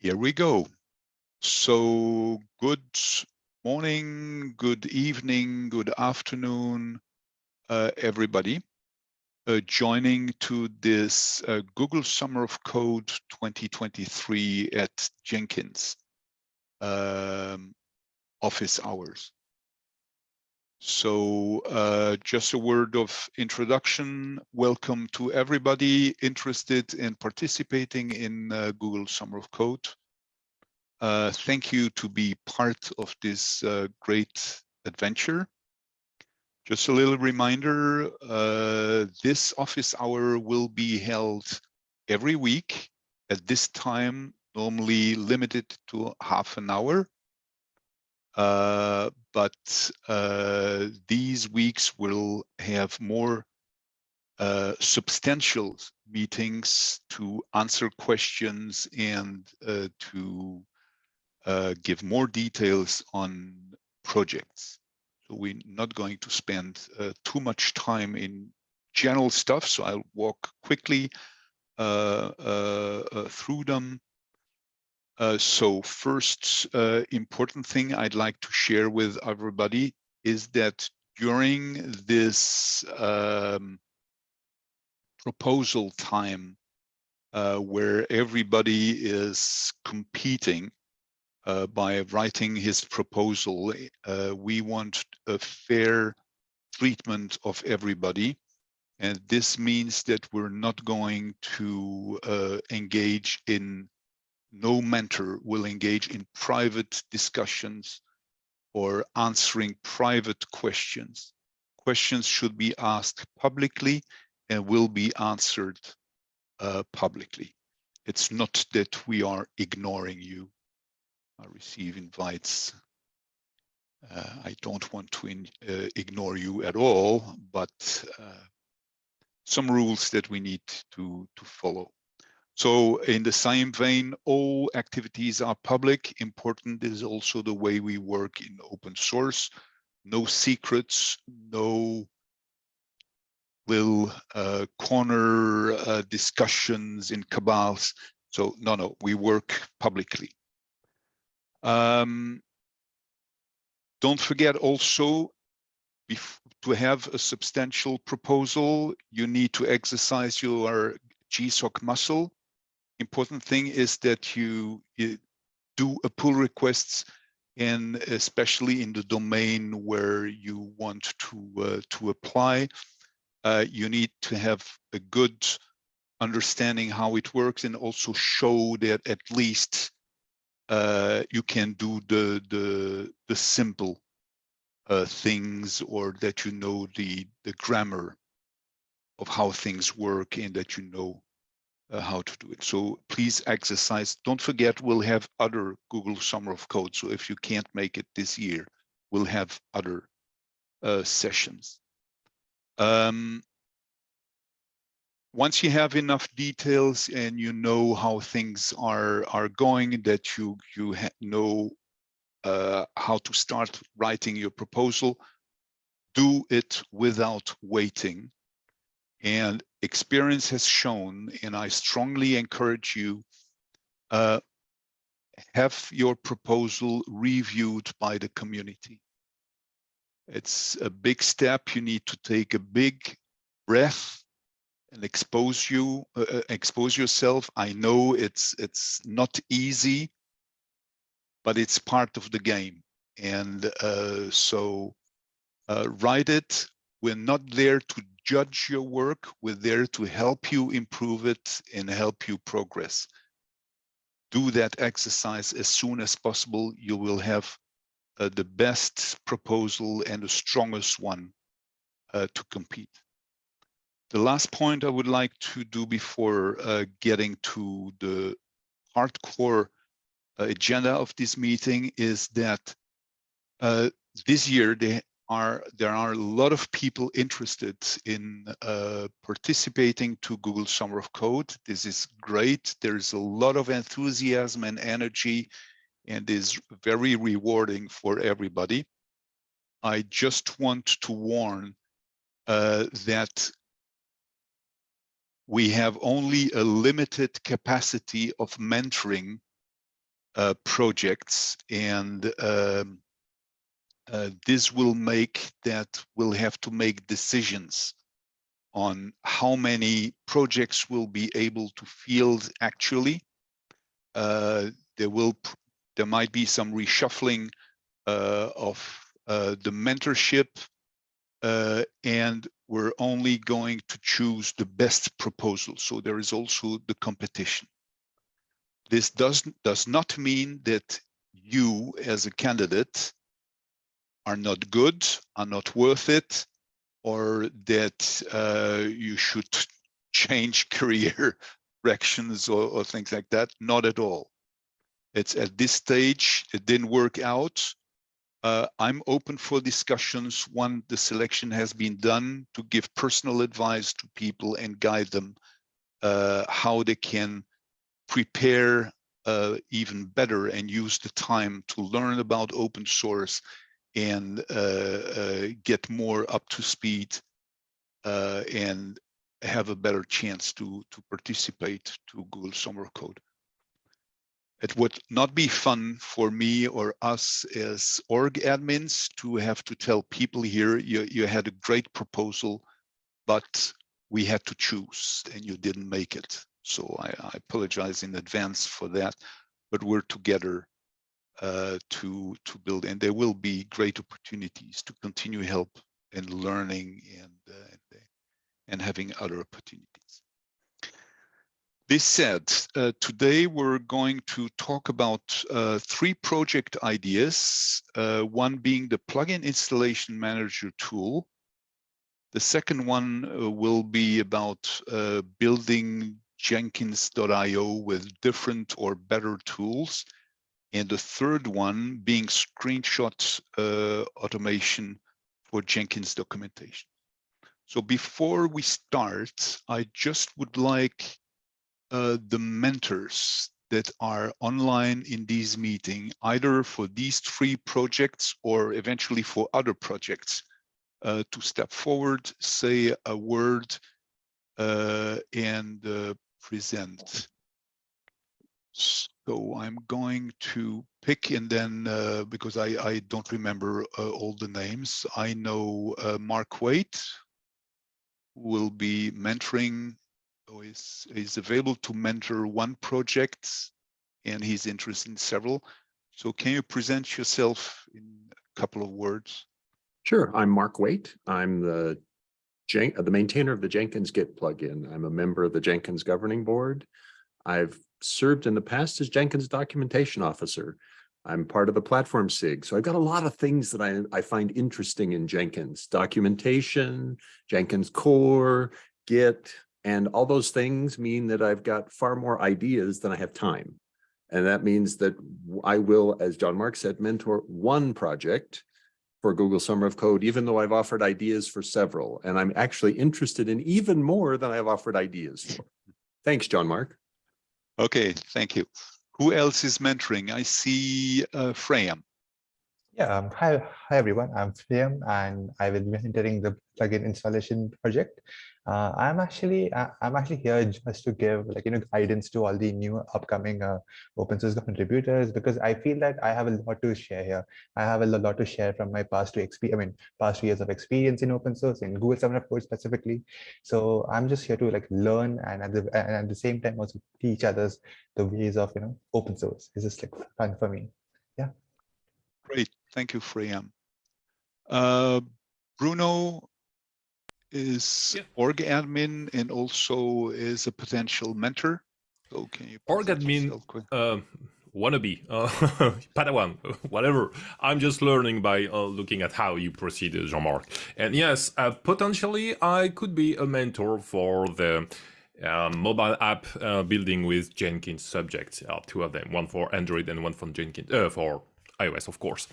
Here we go. So good morning, good evening, good afternoon, uh, everybody uh, joining to this uh, Google Summer of Code 2023 at Jenkins um, office hours. So uh, just a word of introduction. Welcome to everybody interested in participating in uh, Google Summer of Code. Uh, thank you to be part of this uh, great adventure. Just a little reminder, uh, this office hour will be held every week at this time, normally limited to half an hour. Uh, but uh, these weeks will have more uh, substantial meetings to answer questions and uh, to uh, give more details on projects. So we're not going to spend uh, too much time in general stuff, so I'll walk quickly through them. Uh, so first uh, important thing I'd like to share with everybody is that during this um, proposal time uh, where everybody is competing uh, by writing his proposal, uh, we want a fair treatment of everybody. And this means that we're not going to engage in no mentor will engage in private discussions or answering private questions. Questions should be asked publicly and will be answered uh, publicly. It's not that we are ignoring you. I receive invites. Uh, I don't want to in, uh, ignore you at all, but uh, some rules that we need to, to follow. So in the same vein, all activities are public. Important is also the way we work in open source. No secrets, no little uh, corner uh, discussions in cabals. So no, no, we work publicly. Um, don't forget also to have a substantial proposal, you need to exercise your GSOC muscle important thing is that you, you do a pull requests and especially in the domain where you want to uh, to apply, uh, you need to have a good understanding how it works and also show that at least uh, you can do the the the simple uh, things or that you know the the grammar of how things work and that you know uh, how to do it. So please exercise. Don't forget, we'll have other Google Summer of Code. So if you can't make it this year, we'll have other uh, sessions. Um, once you have enough details and you know how things are are going, that you you know uh, how to start writing your proposal, do it without waiting and experience has shown, and I strongly encourage you, uh, have your proposal reviewed by the community. It's a big step. You need to take a big breath and expose you, uh, uh expose yourself. I know it's it's not easy, but it's part of the game. And uh, so uh, write it. We're not there to judge your work. We're there to help you improve it and help you progress. Do that exercise as soon as possible. You will have uh, the best proposal and the strongest one uh, to compete. The last point I would like to do before uh, getting to the hardcore uh, agenda of this meeting is that uh, this year they are there are a lot of people interested in uh, participating to Google Summer of Code. This is great. There's a lot of enthusiasm and energy and is very rewarding for everybody. I just want to warn uh, that we have only a limited capacity of mentoring uh, projects and um, uh, this will make that we'll have to make decisions on how many projects we'll be able to field actually. Uh, there will there might be some reshuffling uh, of uh, the mentorship uh, and we're only going to choose the best proposal. So there is also the competition. This does, does not mean that you as a candidate are not good, are not worth it, or that uh, you should change career directions or, or things like that. Not at all. It's at this stage, it didn't work out. Uh, I'm open for discussions when the selection has been done to give personal advice to people and guide them uh, how they can prepare uh, even better and use the time to learn about open source and uh, uh, get more up to speed uh, and have a better chance to to participate to Google Summer Code. It would not be fun for me or us as org admins to have to tell people here, you, you had a great proposal, but we had to choose and you didn't make it. So I, I apologize in advance for that, but we're together uh, to to build, and there will be great opportunities to continue help and learning and uh, and, and having other opportunities. This said, uh, today we're going to talk about uh, three project ideas, uh, one being the plugin installation manager tool. The second one uh, will be about uh, building Jenkins.io with different or better tools and the third one being screenshot uh, automation for Jenkins documentation. So before we start, I just would like uh, the mentors that are online in these meeting, either for these three projects or eventually for other projects, uh, to step forward, say a word, uh, and uh, present. So I'm going to pick and then uh, because I, I don't remember uh, all the names, I know uh, Mark Waite will be mentoring or is, is available to mentor one project and he's interested in several. So can you present yourself in a couple of words? Sure, I'm Mark Waite. I'm the Jen the maintainer of the Jenkins Git plugin. I'm a member of the Jenkins governing board. I've served in the past as Jenkins documentation officer. I'm part of the platform SIG. So I've got a lot of things that I, I find interesting in Jenkins, documentation, Jenkins core, Git, and all those things mean that I've got far more ideas than I have time. And that means that I will, as Jean-Marc said, mentor one project for Google Summer of Code, even though I've offered ideas for several. And I'm actually interested in even more than I've offered ideas for. Thanks, Jean-Marc. Okay, thank you. Who else is mentoring? I see uh, Freyam. Yeah, um, hi, hi everyone. I'm Freyam and I will be mentoring the plugin installation project. Uh, I'm actually uh, I'm actually here just to give like you know guidance to all the new upcoming uh, open source contributors because I feel that I have a lot to share here. I have a lot to share from my past two experience. I mean, past two years of experience in open source in Google Summer of Code specifically. So I'm just here to like learn and at the and at the same time also teach others the ways of you know open source. It's just like fun for me. Yeah. Great, thank you, Freyam. Uh, Bruno, is yeah. org admin and also is a potential mentor. So can you org admin uh, wannabe uh, Padawan, whatever. I'm just learning by uh, looking at how you proceed, Jean-Marc. And yes, uh, potentially I could be a mentor for the uh, mobile app uh, building with Jenkins subjects. Uh, two of them, one for Android and one for Jenkins for iOS, of course.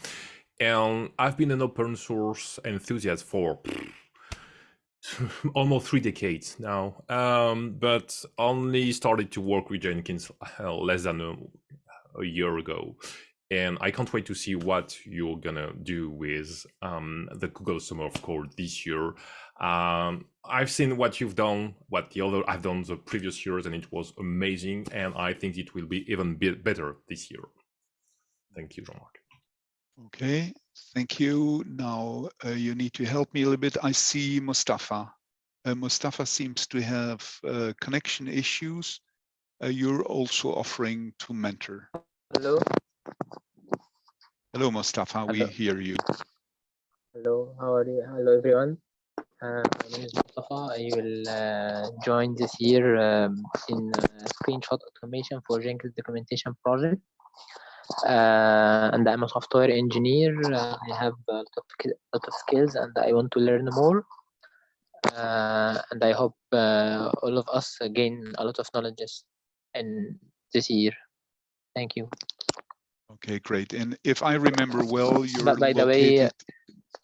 And I've been an open source enthusiast for almost three decades now, um, but only started to work with Jenkins uh, less than a, a, year ago. And I can't wait to see what you're gonna do with um, the Google Summer of Code this year. Um, I've seen what you've done, what the other I've done the previous years, and it was amazing. And I think it will be even better this year. Thank you, Jean-Marc. Okay, thank you. Now uh, you need to help me a little bit. I see Mustafa. Uh, Mustafa seems to have uh, connection issues. Uh, you're also offering to mentor. Hello, Hello, Mustafa. We hear you. hello, how are you? Hello, everyone. Uh, my name is Mustafa. I will uh, join this year um, in uh, screenshot automation for Jenkins documentation project. Uh, and I'm a software engineer. Uh, I have a lot of, lot of skills and I want to learn more. Uh, and I hope uh, all of us gain a lot of knowledge in this year. Thank you. Okay, great. And if I remember well, you're But by the way, located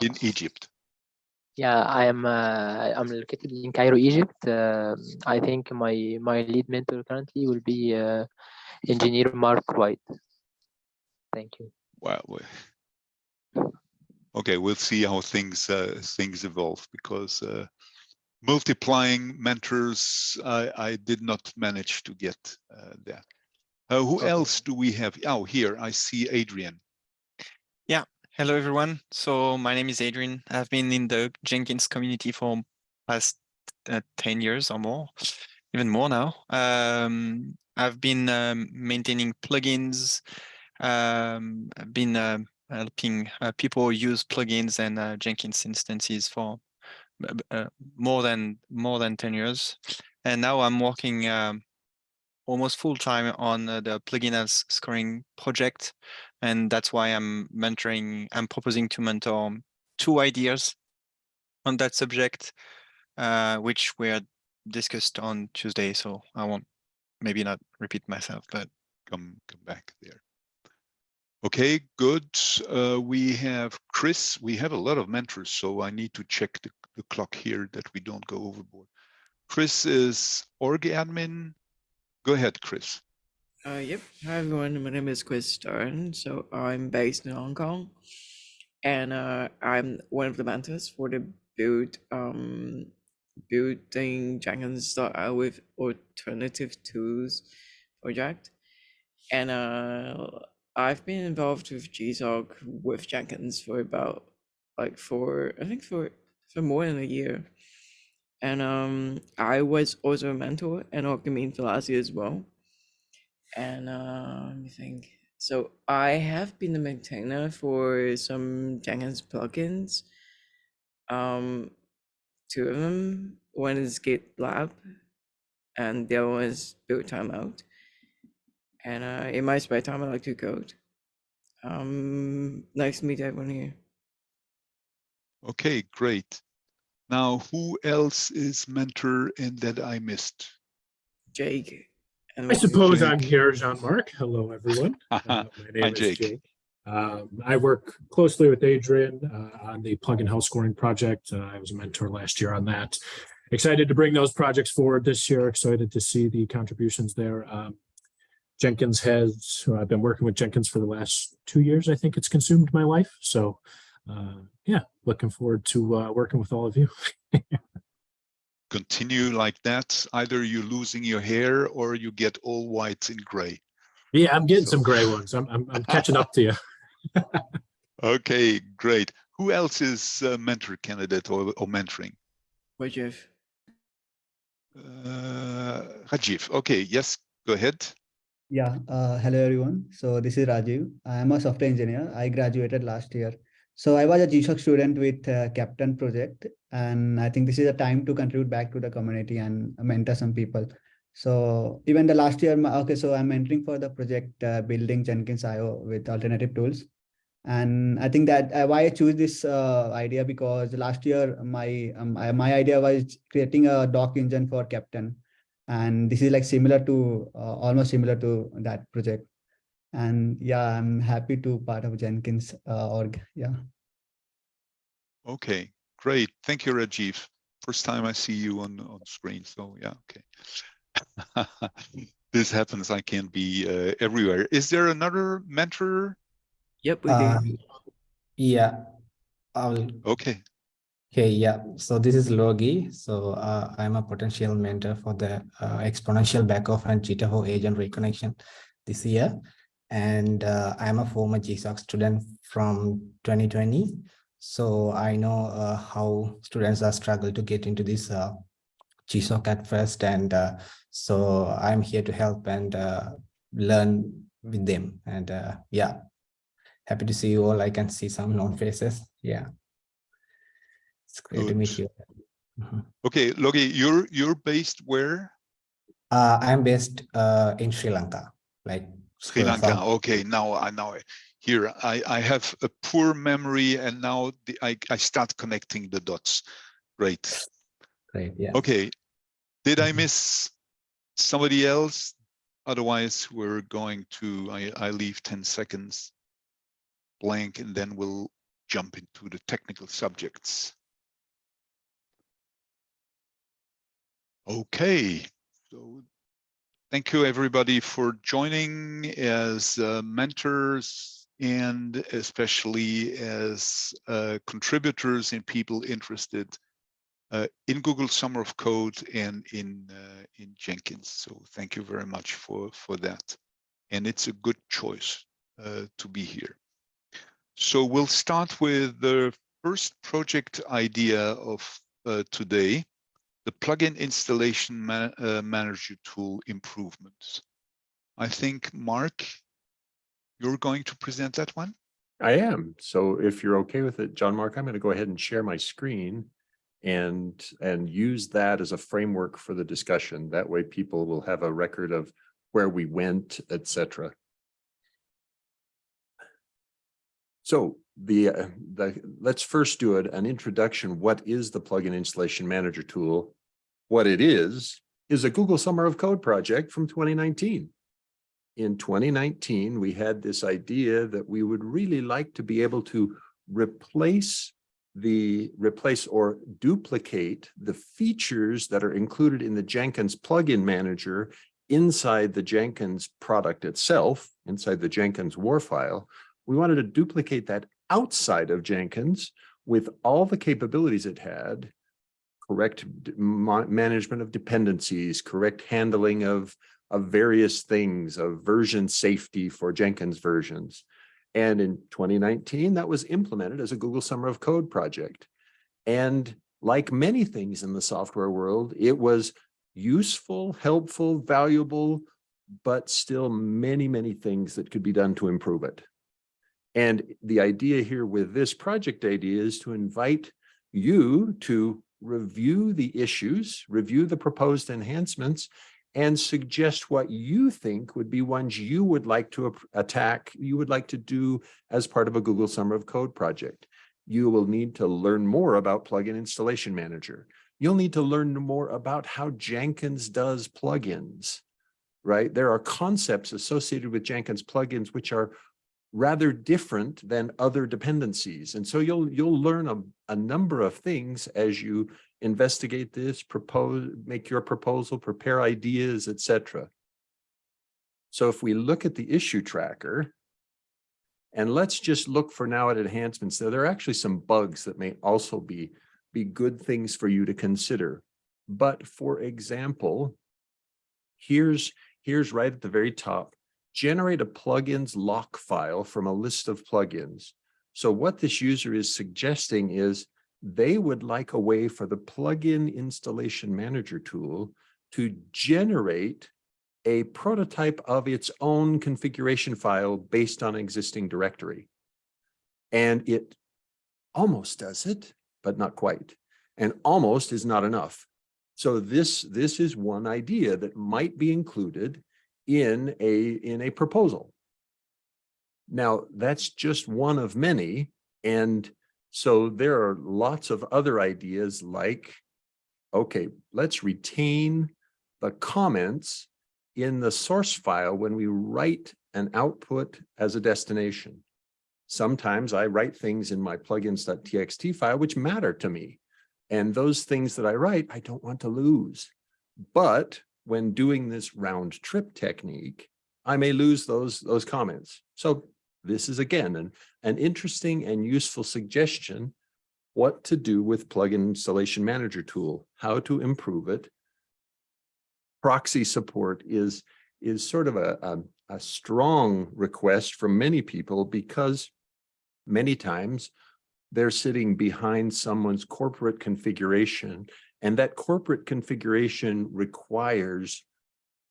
in Egypt. Yeah, I am. Uh, I'm located in Cairo, Egypt. I think my my lead mentor currently will be uh, engineer Mark Waite. Thank you. Wow. we- Okay, we'll see how things uh, things evolve because uh, multiplying mentors, I, I did not manage to get uh, that. Uh, who Okay. else do we have? Oh, here I see Adrian. Yeah. Hello, everyone. So my name is Adrian. I've been in the Jenkins community for past uh, 10 years or more, even more now. Um, I've been um, maintaining plugins, um, been uh, helping uh, people use plugins and uh, Jenkins instances for uh, more than more than 10 years. And now I'm working um, almost full time on the plugin as scoring project and that's why I'm mentoring. I'm proposing to mentor two ideas on that subject, uh, which were discussed on Tuesday. So I won't maybe not repeat myself, but Come come back there. Okay, good. Uh, we have Kris. We have a lot of mentors, so I need to check the, the clock here that we don't go overboard. Kris is org admin. Go ahead, Kris. Uh, yep. Hi everyone. My name is Kris Stern. So I'm based in Hong Kong, and uh, I'm one of the mentors for the build um building Jenkins uh, with alternative tools project, and uh, I've been involved with GSOC with Jenkins for about like for I think for for more than a year, and um I was also a mentor and Orcamin Velasi as well and uh, let me think. So I have been the maintainer for some Jenkins plugins. Um, two of them. One is GitLab, and the other one is Build Timeout. And uh, in my spare time, I like to code. Um, nice to meet everyone here. Okay, great. Now, who else is mentor and that I missed? Jake. And I what's your- suppose I'm here, Jean-Marc. Hello, everyone. Uh, My name Hi, is Jake. Jake. Um, I work closely with Adrian uh, on the plugin health scoring project. Uh, I was a mentor last year on that. Excited to bring those projects forward this year. Excited to see the contributions there. Um, Jenkins has, I've been working with Jenkins for the last two years. I think it's consumed my life. So uh, yeah, looking forward to uh, working with all of you. Continue like that. Either you're losing your hair or you get all white and gray. Yeah, I'm getting So- some gray ones. I'm, I'm, I'm catching up to you. Okay, great. Who else is a mentor candidate or, or mentoring? What, Jeff? Uh, Rajiv. Okay, yes, go ahead. Yeah, uh, hello everyone. So this is Rajiv. I am a software engineer. I graduated last year. So I was a GSOC student with uh, Keptn project, and I think this is a time to contribute back to the community and mentor some people. So even the last year, okay, so I'm mentoring for the project uh, building Jenkins IO with alternative tools. And I think that uh, why I choose this uh, idea because last year my um, I- my idea was creating a doc engine for Keptn and this is like similar to uh, almost similar to that project and yeah i'm happy to part of jenkins uh, org yeah Okay, great. Thank you, Rajiv. First time I see you on, on screen. So yeah, okay. This happens. I can't be uh, everywhere. Is there another mentor? Yep, we Uh, do. yeah. I'll, Okay, okay, yeah. So this is Logi. So uh, I'm a potential mentor for the uh, exponential backoff and Jitterbug agent reconnection this year. and uh, I'm a former GSOC student from 2020. So I know uh, how students are struggle to get into this uh, GSOC at first. And uh, so I'm here to help and learn with them. And yeah, happy to see you all. I can see some known faces. Yeah. It's great to meet Good. you. Mhm. Okay, Logi, you're you're based where? Uh, I'm based uh, in Sri Lanka, like Sri Lanka. Okay, now I now here I I have a poor memory and now the, I I start connecting the dots. Great. Great, yeah. Okay. Did I Mhm. miss somebody else? Otherwise, we're going to I I leave 10 seconds blank and then we'll jump into the technical subjects. Okay, so thank you everybody for joining as uh, mentors and especially as uh, contributors and people interested uh, in Google Summer of Code and in uh, in Jenkins. So thank you very much for for that. And it's a good choice uh, to be here. So we'll start with the first project idea of uh, today, the plugin installation ma uh, manager tool improvements. I think, Mark, you're going to present that one? I am. So if you're okay with it, Jean-Marc, I'm going to go ahead and share my screen and and use that as a framework for the discussion. That way people will have a record of where we went, etc. So the uh, the let's first do it an introduction. What is the plugin installation manager tool? What it is is a Google Summer of Code project from 2019 in 2019, we had this idea that we would really like to be able to replace the replace or duplicate the features that are included in the Jenkins plugin manager inside the Jenkins product itself, inside the Jenkins war file. We wanted to duplicate that outside of Jenkins with all the capabilities it had, correct ma- management of dependencies, correct handling of of various things of version safety for Jenkins versions. And in 2019, that was implemented as a Google Summer of Code project. And like many things in the software world, it was useful, helpful, valuable, but still many, many things that could be done to improve it. And the idea here with this project idea is to invite you to review the issues, review the proposed enhancements, and suggest what you think would be ones you would like to attack, you would like to do as part of a Google Summer of Code project. You will need to learn more about Plugin Installation Manager. You'll need to learn more about how Jenkins does plugins, right? There are concepts associated with Jenkins plugins which are rather different than other dependencies. And so you'll you'll learn a, a number of things as you investigate this, propose, make your proposal, prepare ideas, etc. So if we look at the issue tracker, and let's just look for now at enhancements, there, there are actually some bugs that may also be, be good things for you to consider. But for example, here's, here's right at the very top, generate a plugins lock file from a list of plugins. So what this user is suggesting is they would like a way for the plugin installation manager tool to generate a prototype of its own configuration file based on existing directory. And it almost does it, but not quite. And almost is not enough. So this, this is one idea that might be included in a, in a proposal. Now, that's just one of many. And so there are lots of other ideas like, okay, let's retain the comments in the source file when we write an output as a destination. Sometimes I write things in my plugins.txt file which matter to me. And those things that I write, I don't want to lose. But when doing this round trip technique, I may lose those, those comments. So this is again an, an interesting and useful suggestion what to do with plugin installation manager tool, how to improve it. Proxy support is, is sort of a, a, a strong request from many people because many times they're sitting behind someone's corporate configuration and that corporate configuration requires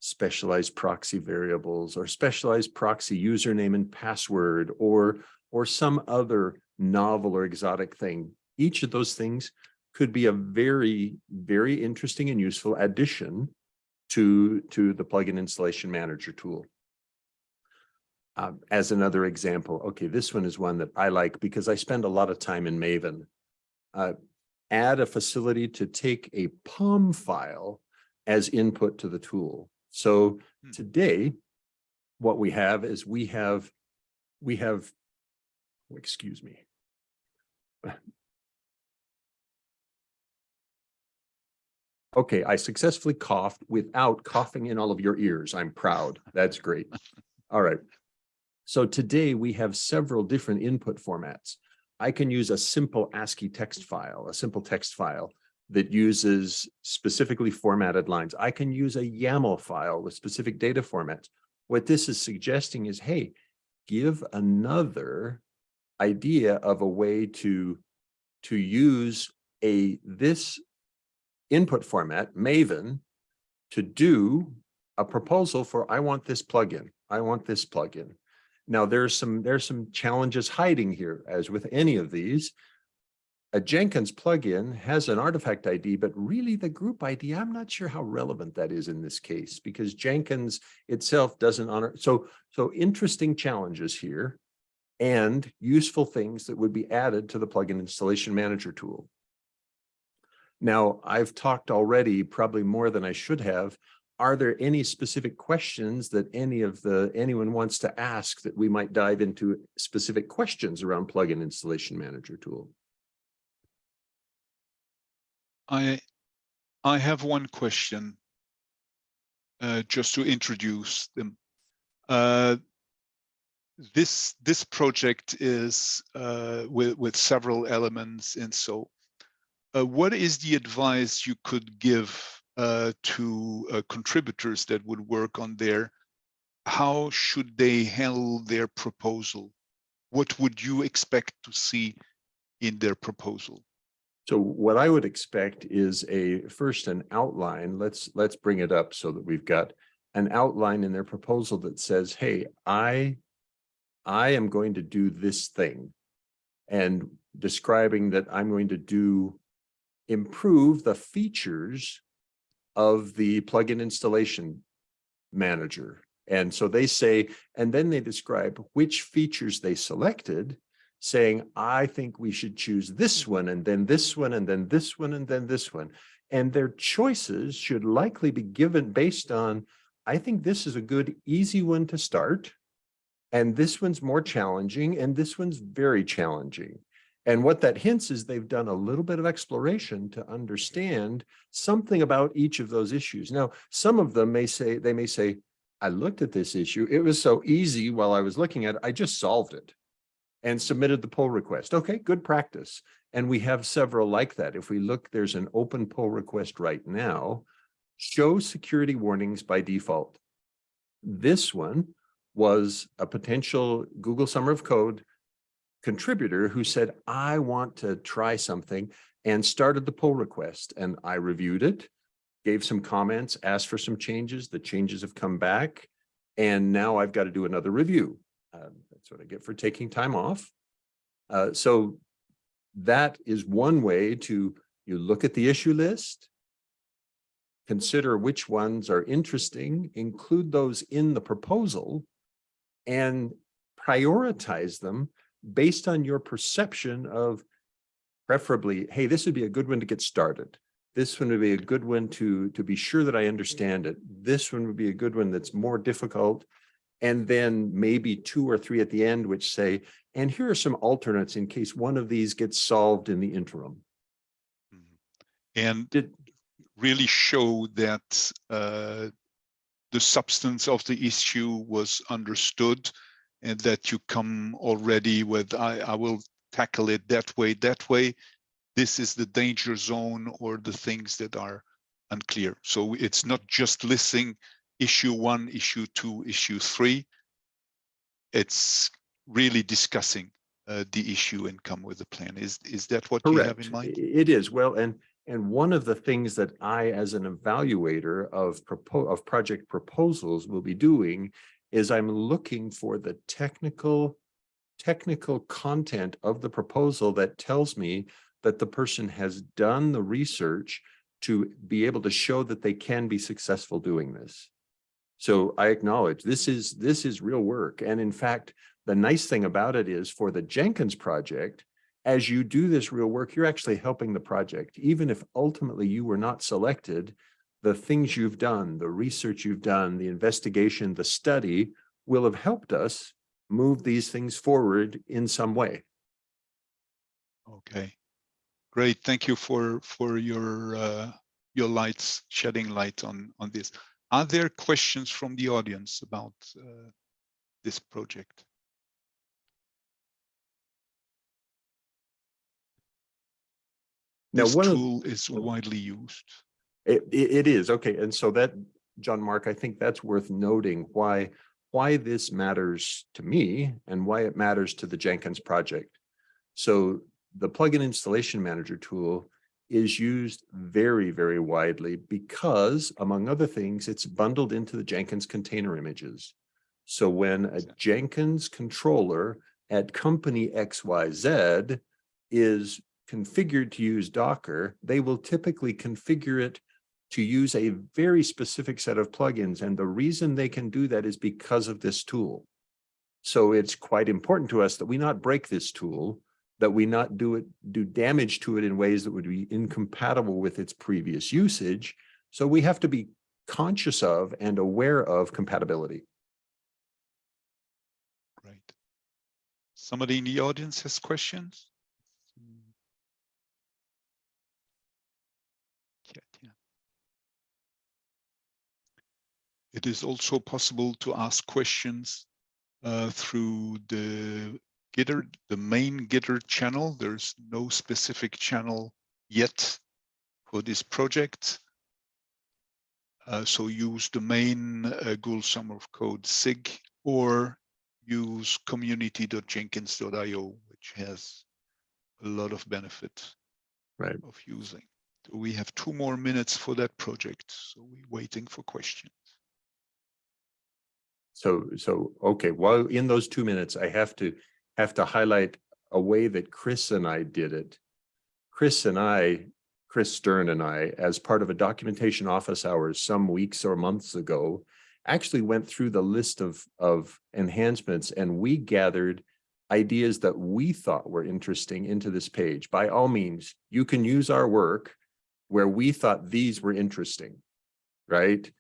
specialized proxy variables or specialized proxy username and password or or some other novel or exotic thing. Each of those things could be a very, very interesting and useful addition to, to the plugin installation manager tool. Um, as another example, okay, this one is one that I like because I spend a lot of time in Maven. Uh, add a facility to take a POM file as input to the tool. So Hmm. today, what we have is we have, we have, excuse me. Okay, I successfully coughed without coughing in all of your ears. I'm proud. That's great. All right. So today we have several different input formats. I can use a simple ASCII text file, a simple text file that uses specifically formatted lines. I can use a YAML file with specific data formats. What this is suggesting is, hey, give another idea of a way to, to use a this input format, Maven, to do a proposal for, I want this plugin, I want this plugin. Now, there's some, there's some challenges hiding here, as with any of these. A Jenkins plugin has an artifact ID, but really the group ID, I'm not sure how relevant that is in this case, because Jenkins itself doesn't honor. So, so interesting challenges here and useful things that would be added to the plugin installation manager tool. Now, I've talked already, probably more than I should have. Are there any specific questions that any of the anyone wants to ask that we might dive into specific questions around plugin installation manager tool? I I have one question uh, just to introduce them. Uh, this this project is uh, with with several elements, and so uh, what is the advice you could give to uh, contributors that would work on there? How should they handle their proposal? What would you expect to see in their proposal? So what I would expect is a first an outline. Let's let's bring it up so that we've got an outline in their proposal that says, hey, I I am going to do this thing and describing that I'm going to do improve the features of the plugin installation manager. And so they say, and then they describe which features they selected, saying, I think we should choose this mm. one, and then this one, and then this one, and then this one. And their choices should likely be given based on, I think this is a good, easy one to start. And this one's more challenging, and this one's very challenging. And what that hints is they've done a little bit of exploration to understand something about each of those issues. Now, some of them may say, they may say, I looked at this issue. It was so easy while I was looking at it, I just solved it and submitted the pull request. Okay, good practice. And we have several like that. If we look, there's an open pull request right now. Show security warnings by default. This one was a potential Google Summer of Code contributor who said, I want to try something and started the pull request. And I reviewed it, gave some comments, asked for some changes. The changes have come back. And now I've got to do another review. Uh, that's what I get for taking time off. Uh, so that is one way to, you look at the issue list, consider which ones are interesting, include those in the proposal, and prioritize them based on your perception of preferably, hey, this would be a good one to get started. This one would be a good one to, to be sure that I understand it. This one would be a good one that's more difficult. And then maybe two or three at the end, which say, and here are some alternates in case one of these gets solved in the interim. And Did, really show that uh, the substance of the issue was understood and that you come already with, I, I will tackle it that way, that way. This is the danger zone or the things that are unclear. So it's not just listing issue one, issue two, issue three. It's really discussing uh, the issue and come with a plan. Is is that what you have in mind? It is. Well, and, and one of the things that I, as an evaluator of propo, of project proposals will be doing is I'm looking for the technical, technical content of the proposal that tells me that the person has done the research to be able to show that they can be successful doing this. So I acknowledge this is, this is real work. And in fact, the nice thing about it is for the Jenkins project, as you do this real work, you're actually helping the project. Even if ultimately you were not selected, the things you've done, the research you've done, the investigation, the study will have helped us move these things forward in some way. Okay, great. Thank you for for your uh, your lights shedding light on on this. Are there questions from the audience about uh, this project? Now, This one of- tool is widely used. It, it, is, okay, and so that, Jean-Marc, I think that's worth noting why, why this matters to me and why it matters to the Jenkins project. So the plugin installation manager tool is used very, very widely because among other things, it's bundled into the Jenkins container images. So when a Jenkins controller at company XYZ is configured to use Docker, they will typically configure it to use a very specific set of plugins. And the reason they can do that is because of this tool. So it's quite important to us that we not break this tool, that we not do it, do damage to it in ways that would be incompatible with its previous usage. So we have to be conscious of and aware of compatibility. Right. Somebody in the audience has questions? It is also possible to ask questions uh, through the Gitter, the main Gitter channel. There's no specific channel yet for this project. Uh, so use the main uh, Google Summer of Code SIG or use community.jenkins.io, which has a lot of benefit Right. of using. So we have two more minutes for that project, so we're waiting for questions. So, so, okay, while in those two minutes, I have to, have to highlight a way that Kris and I did it. Kris and I, Kris Stern and I, as part of a documentation office hours some weeks or months ago, actually went through the list of, of enhancements and we gathered ideas that we thought were interesting into this page. By all means, you can use our work where we thought these were interesting, right?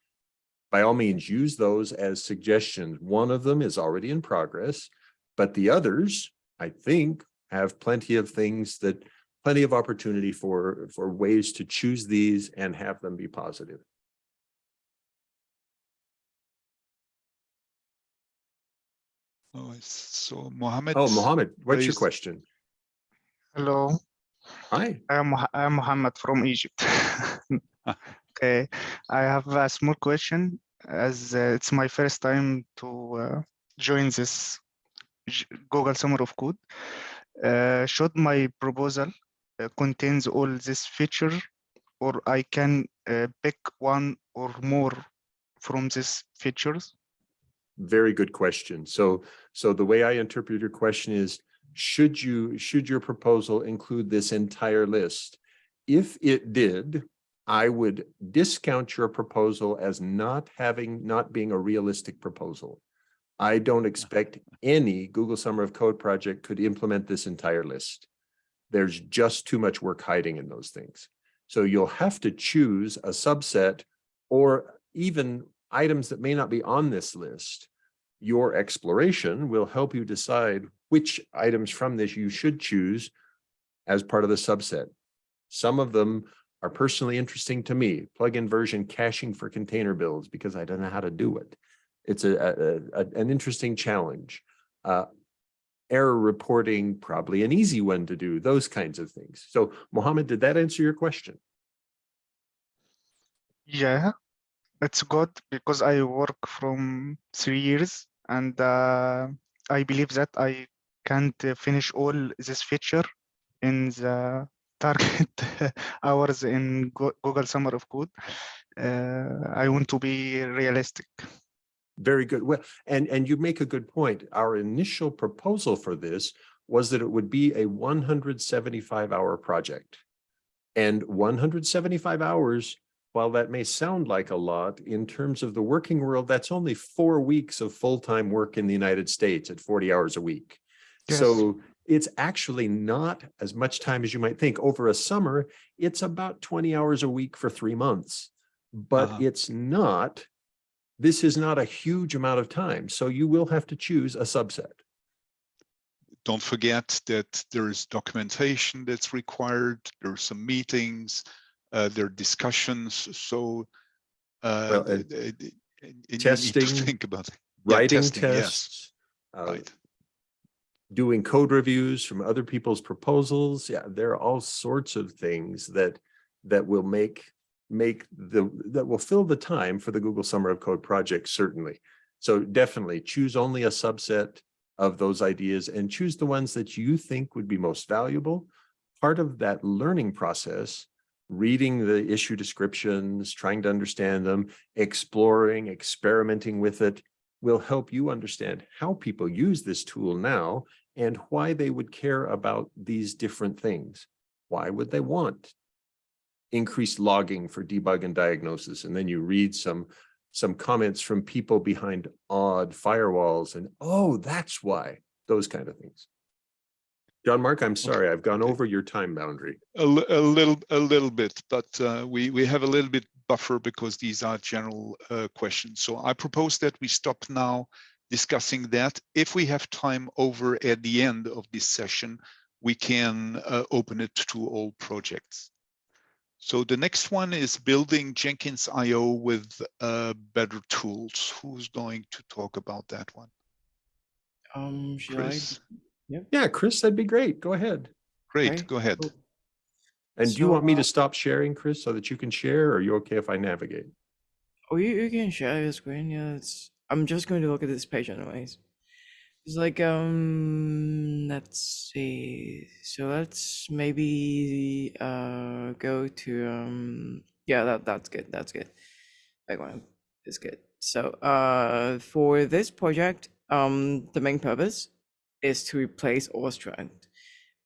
By all means, use those as suggestions. One of them is already in progress, but the others, I think, have plenty of things that, plenty of opportunity for, for ways to choose these and have them be positive. Oh, so Mohammed. Oh, Mohammed, what's your question? Hello, Hi. I am Moha- I am Muhammad from Egypt. Okay, I have a small question as uh, it's my first time to uh, join this Google Summer of Code. Uh, should my proposal uh, contains all this feature or I can uh, pick one or more from these features? Very good question. So, so the way I interpret your question is, should you, should your proposal include this entire list? If it did, I would discount your proposal as not having, not being a realistic proposal. I don't expect any Google Summer of Code project could implement this entire list. There's just too much work hiding in those things. So you'll have to choose a subset or even items that may not be on this list. Your exploration will help you decide which items from this you should choose as part of the subset. Some of them are personally interesting to me, plugin version caching for container builds because I don't know how to do it. It's a, a- a- an interesting challenge. Uh, error reporting, probably an easy one to do, those kinds of things. So Mohammed, did that answer your question? Yeah, it's good because I work from three years and uh, I believe that I can't uh, finish all this feature in the target hours in Go- Google Summer of Code. Uh, I want to be realistic. Very good. Well, and, and you make a good point. Our initial proposal for this was that it would be a one hundred seventy-five hour project. And one hundred seventy-five hours, while that may sound like a lot, in terms of the working world, that's only four weeks of full-time work in the United States at forty hours a week. Yes. So it's actually not as much time as you might think. Over a summer, it's about twenty hours a week for three months. But Uh-huh. it's not, this is not a huge amount of time. So you will have to choose a subset. Don't forget that there is documentation that's required. There are some meetings, uh, there are discussions. So uh, Well, testing, think about it. Yeah, Writing testing, yes, tests, uh, Right. Doing code reviews from other people's proposals. Yeah, there are all sorts of things that that will make make the that will fill the time for the Google Summer of Code project, certainly. So definitely choose only a subset of those ideas and choose the ones that you think would be most valuable. Part of that learning process, reading the issue descriptions, trying to understand them, exploring, experimenting with it, will help you understand how people use this tool now and why they would care about these different things. Why would they want increased logging for debug and diagnosis? And then you read some some comments from people behind odd firewalls and oh, that's why, those kind of things. Jean-Marc, I'm sorry, I've gone over your time boundary. A, a little, a little bit, but uh, we we have a little bit buffer because these are general uh, questions. So I propose that we stop now discussing that. If we have time over at the end of this session, we can uh, open it to all projects. So the next one is building Jenkins IO with uh, better tools. Who's going to talk about that one? Um, should Kris? Yeah, Kris, that'd be great. Go ahead. Great, Okay, go ahead. cool. And do you want me uh, to stop sharing, Kris, so that you can share? Or are you okay if I navigate? Oh, you, you can share your screen. Yeah, it's. I'm just going to look at this page anyways. It's like um. Let's see. So let's maybe uh go to um. Yeah, that that's good. That's good. Background is good. So uh, for this project, um, the main purpose is to replace Awestruct,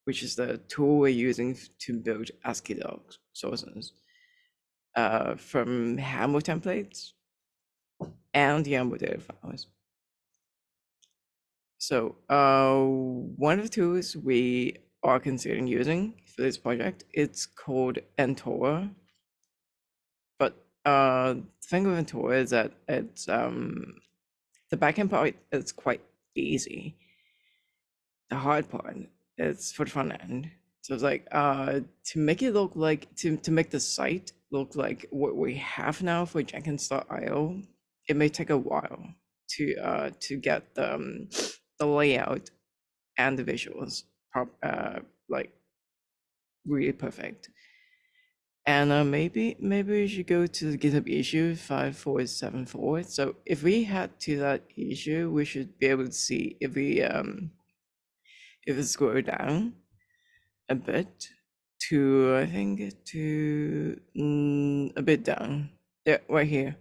which is the tool we're using to build ASCII docs sources uh, from Haml templates and YAML data files. So uh, one of the tools we are considering using for this project, it's called Antora. But uh, the thing with Antora is that it's um, the backend part is quite easy. The hard part is for the front end. So it's like uh, to make it look like to to make the site look like what we have now for Jenkins.io, it may take a while to uh, to get the um, the layout and the visuals uh, like really perfect. And uh, maybe maybe we should go to the GitHub issue five four seven four. So if we head to that issue, we should be able to see if we um if we scroll down a bit to I think to mm, a bit down. Yeah, right here.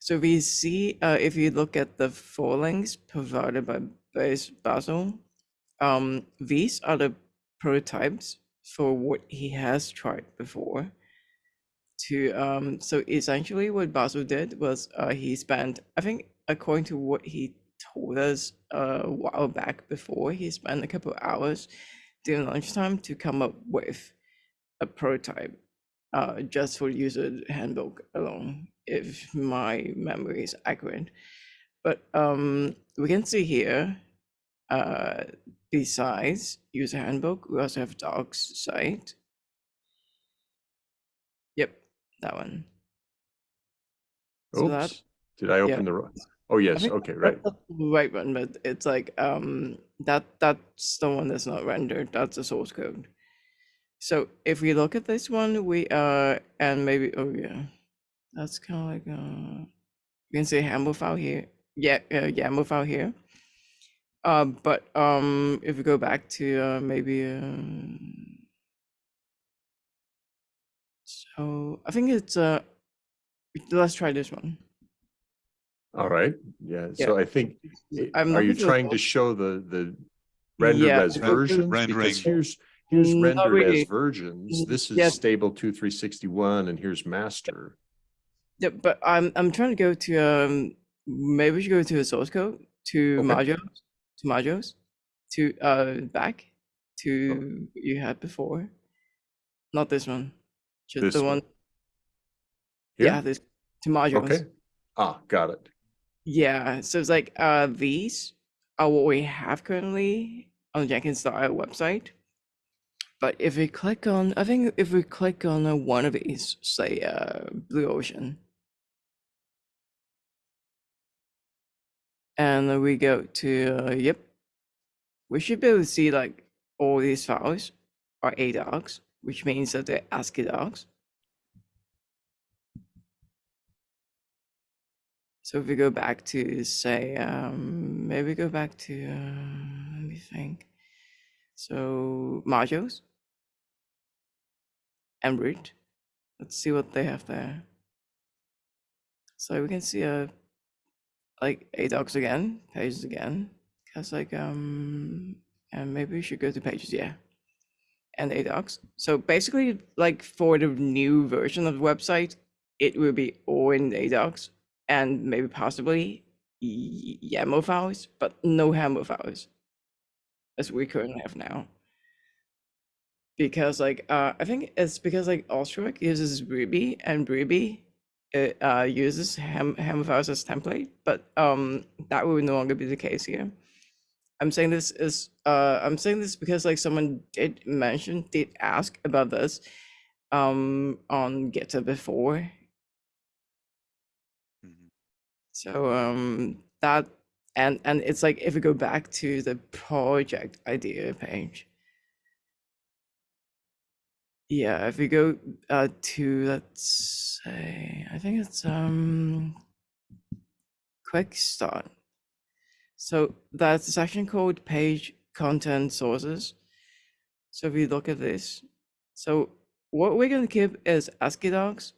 So we see uh, if you look at the four links provided by Bas Basil, um, these are the prototypes for what he has tried before. To um, so essentially what Basil did was uh, he spent I think according to what he told us uh, a while back before he spent a couple hours during lunchtime to come up with a prototype uh, just for user handbook alone, if my memory is accurate. But um, we can see here, uh, besides user handbook, we also have docs site. Yep, that one. So that- did I open the, wrong? oh, yes, okay, right. Right one, but it's like um that that's the one that's not rendered. That's the source code. So if we look at this one, we uh and maybe oh yeah. That's kind of like uh, you can say Hamble file here. Yeah, uh, YAML file here. Uh, but um, if we go back to uh, maybe uh, so I think it's uh, let's try this one. All right, yeah, Yeah. so I think, i- I'm are you trying to show the, the rendered Yeah, as the- versions? Rendering. Because here's, here's not rendered as versions. Mm, This is yes. stable two, three sixty-one, and here's master. Yeah, but I'm I'm trying to go to um maybe we should go to the source code to Okay. modules to modules to uh back to what you had before. Not this one. Just This the one. one. Yeah, this to modules. Okay, ah, got it. Yeah, so it's like uh these are what we have currently on the Jenkins.io website. But if we click on, I think if we click on one of these, say uh Blue Ocean, and we go to uh, yep, we should be able to see like all these files are a ADOCs, which means that they're ASCII docs. So if we go back to say, um, maybe go back to, uh, let me think. So modules and root. Let's see what they have there. So we can see uh, like ADOCs again, pages again. Cause like, um, and maybe we should go to pages, yeah. And ADOCs. So basically like for the new version of the website, it will be all in ADOCs and maybe possibly YAML files, but no HAML files, as we currently have now. Because like uh, I think it's because like Awestruct uses Ruby and Ruby it, uh, uses ham HAML files as template, but um, that will no longer be the case here. I'm saying this is uh, I'm saying this because like someone did mention did ask about this um on GitHub before Mhm. So um that and and it's like if we go back to the project idea page. Yeah, if we go uh to let's say I think it's um quick start. So that's a section called page content sources. So if we look at this, so what we're gonna keep is ASCII docs,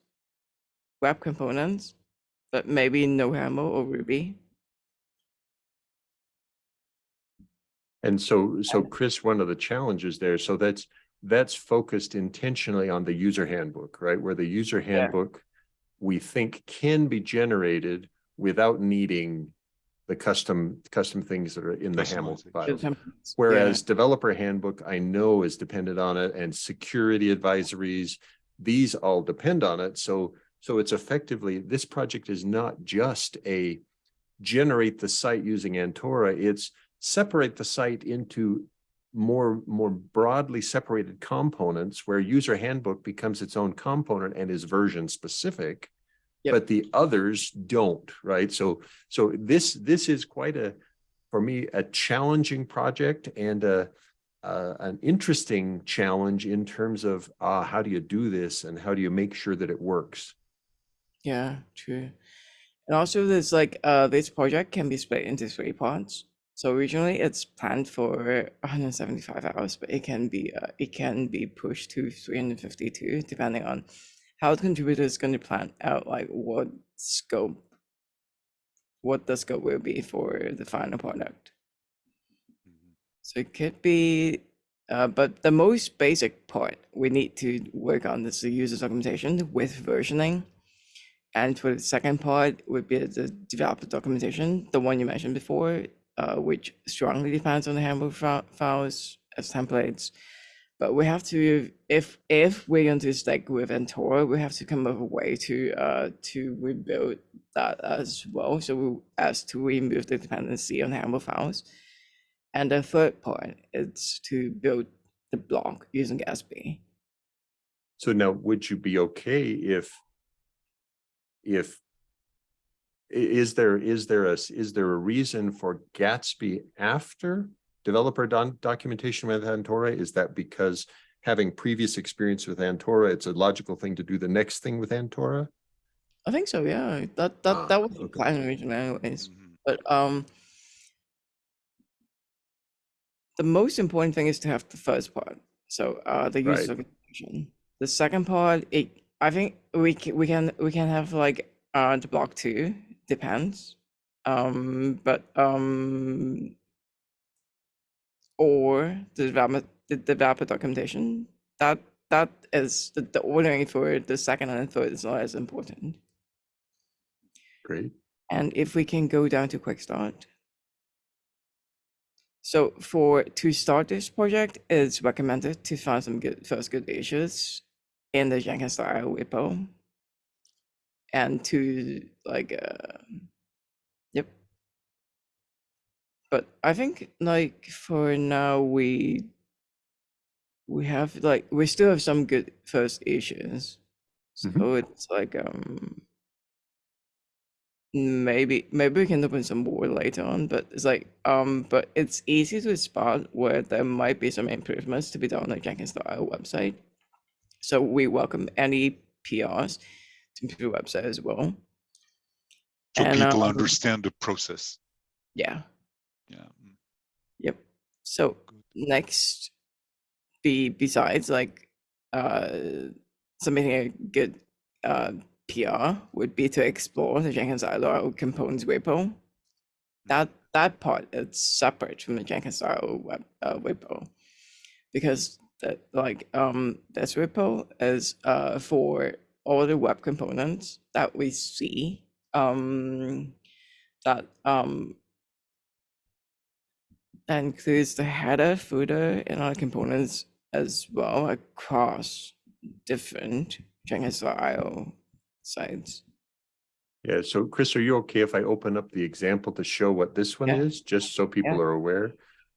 web components, but maybe no HAML or Ruby. And so, so Kris, one of the challenges there, so that's, that's focused intentionally on the user handbook, right? Where the user handbook, we think can be generated without needing the custom, custom things that are in the Customization. HAML the files. Yeah. Whereas developer handbook, I know is dependent on it and security advisories, these all depend on it. So, so it's effectively, this project is not just a generate the site using Antora, it's separate the site into more, more broadly separated components where user handbook becomes its own component and is version specific. Yep. But the others don't, right? So, so this, this is quite a, for me, a challenging project and a, uh, an interesting challenge in terms of, uh, how do you do this and how do you make sure that it works? Yeah, true. And also there's like uh this project can be split into three parts. So originally it's planned for 175 hours, but it can be uh, it can be pushed to 352 depending on how the contributor is going to plan out like what scope what the scope will be for the final product. Mhm. So it could be, uh, but the most basic part we need to work on is the user documentation with versioning. And for the second part would be the developer documentation, the one you mentioned before, uh, which strongly depends on the handbook files as templates. But we have to, if if we're going to stick with Antora, we have to come up with a way to uh to rebuild that as well. So we, as to remove the dependency on handbook files. And the third point is to build the block using Gatsby. So now, would you be okay if if is there, is there a, s- is there a reason for Gatsby after developer don- documentation with Antora? Is that because having previous experience with Antora, it's a logical thing to do the next thing with Antora? I think so, yeah. That that Ah, that was the okay. plan originally anyways. Mhm. But um the most important thing is to have the first part. So uh the use Right. of. The second part, it I think we can we can we can have like uh the block two, depends. Um but um or the development the developer documentation. That that is the, the ordering for the second and third is not as important. Great. And if we can go down to quick start. So for to start this project, it's recommended to find some good first good issues in the Jenkins style repo. And to like uh yep. But I think like for now we we have like we still have some good first issues. So Mhm. it's like um maybe maybe we can open some more later on, but it's like um but it's easy to spot where there might be some improvements to be done on the Jenkins style website. So we welcome any PRs to the website as well. So And, people um, understand the process. Yeah. Yeah. mm, Yep. So Good. next, be besides like uh submitting a good uh PR would be to explore the Jenkins.io components repo. That that part is separate from the Jenkins.io web uh, repo because that like um this repo is uh for all the web components that we see um that um that includes the header, footer, and other components as well across different Jenkins.io sites. Yeah, so Kris, are you okay if I open up the example to show what this one Yeah. is, just so people Yeah. are aware?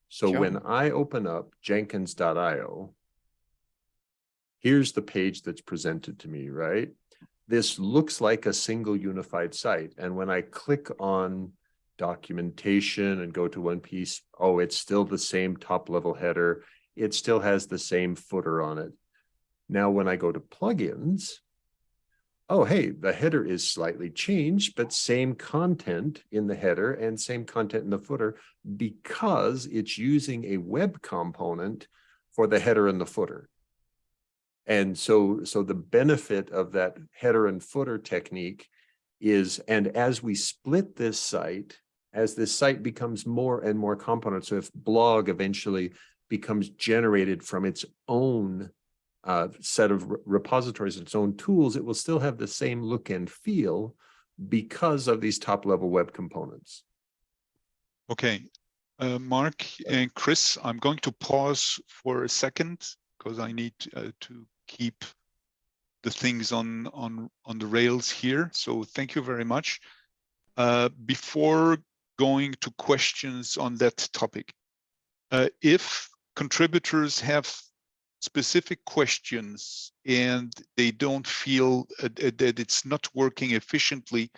So Sure. when I open up jenkins.io, here's the page that's presented to me, right? This looks like a single unified site. And when I click on documentation and go to one piece, oh, it's still the same top level header. It still has the same footer on it. Now, when I go to plugins, oh, hey, the header is slightly changed, but same content in the header and same content in the footer because it's using a web component for the header and the footer. And so, so the benefit of that header and footer technique is, and as we split this site, as this site becomes more and more component, so if blog eventually becomes generated from its own uh, set of re- repositories, its own tools, it will still have the same look and feel because of these top level web components. Okay, uh, Mark and Kris, I'm going to pause for a second because I need uh, to keep the things on on on the rails here. So thank you very much. Uh, before going to questions on that topic, uh, if contributors have specific questions and they don't feel uh, that it's not working efficiently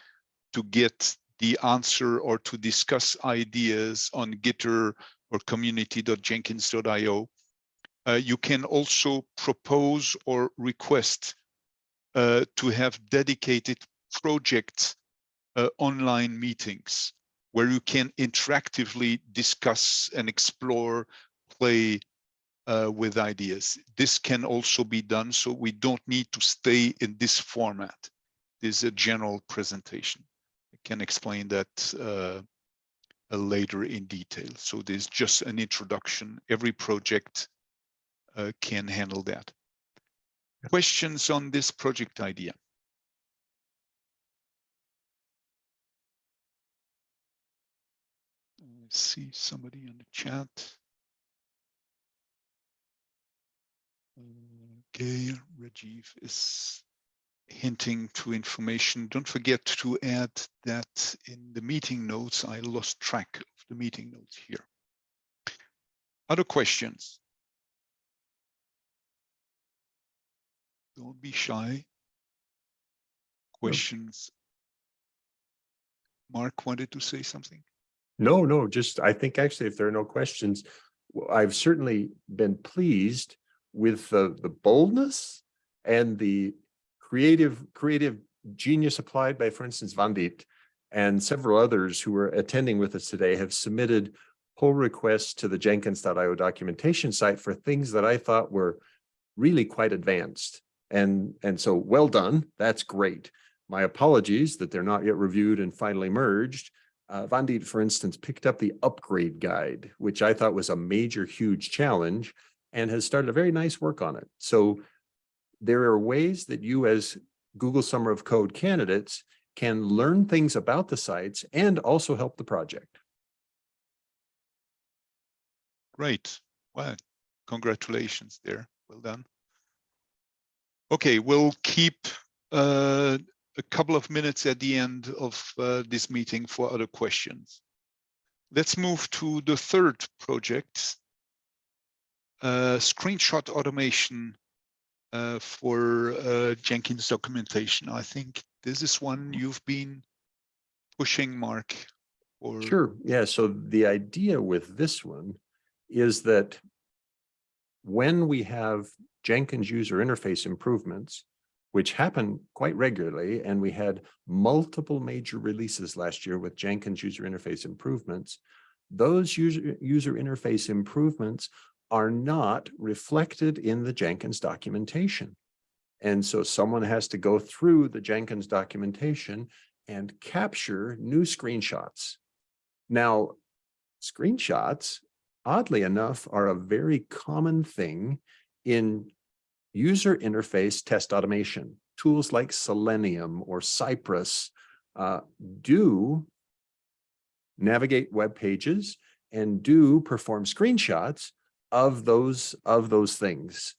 to get the answer or to discuss ideas on Gitter or community.jenkins.io. Uh, you can also propose or request uh, to have dedicated project uh, online meetings where you can interactively discuss and explore, play uh, with ideas. This can also be done, so we don't need to stay in this format. This is a general presentation. I can explain that uh, later in detail. So there's just an introduction. Every project Uh, can handle that. Questions on this project idea? See somebody in the chat. Okay, Rajiv is hinting to information. Don't forget to add that in the meeting notes. I lost track of the meeting notes here. Other questions? Don't be shy. Questions? Mark wanted to say something. No, no, just, I think actually if there are no questions, I've certainly been pleased with the, the boldness and the creative, creative genius applied by, for instance, Vandit and several others who are attending with us today have submitted pull requests to the Jenkins.io documentation site for things that I thought were really quite advanced. And, and so well done. That's great. My apologies that they're not yet reviewed and finally merged. Uh, Vandit, for instance, picked up the upgrade guide, which I thought was a major, huge challenge and has started a very nice work on it. So there are ways that you as Google Summer of Code candidates can learn things about the sites and also help the project. Great. Well, congratulations there. Well done. Okay, we'll keep uh, a couple of minutes at the end of uh, this meeting for other questions. Let's move to the third project, uh, screenshot automation uh, for uh, Jenkins documentation. I think this is one you've been pushing, Mark. Or Sure. Yeah. So the idea with this one is that when we have Jenkins user interface improvements, which happen quite regularly, and we had multiple major releases last year with Jenkins user interface improvements, those user, user interface improvements are not reflected in the Jenkins documentation. And so someone has to go through the Jenkins documentation and capture new screenshots. Now, screenshots, oddly enough, are a very common thing in user interface test automation. Tools like Selenium or Cypress uh, do navigate web pages and do perform screenshots of those of those things.